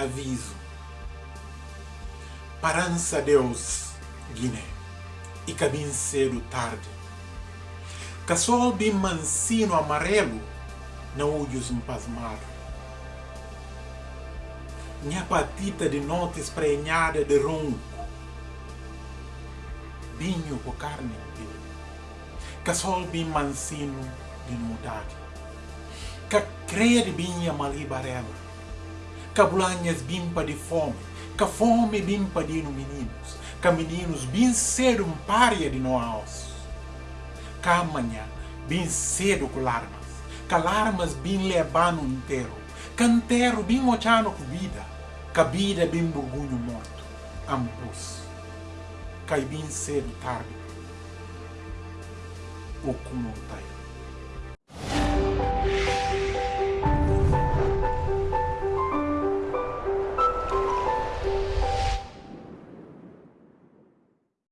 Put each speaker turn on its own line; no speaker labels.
aviso. Parança Deus, Guiné, e cabim cedo tarde. Casol bem mansino amarelo, não olhos um. Minha patita de noite esprenhada de ronco. Binho com carne Casol bem mansino de mudade. Ka crede binha malibarela. Cabulanhas bimpa de fome. Ka fome bimpa de no meninos. Ka meninos bem cedo um pária de nós. Ka amanhã bem cedo com larmas. Ka larmas bem levando inteiro. Cantero bem mochano com vida. Ka vida bem burgunho morto. Ambos. Cai bem cedo tarde. O como tá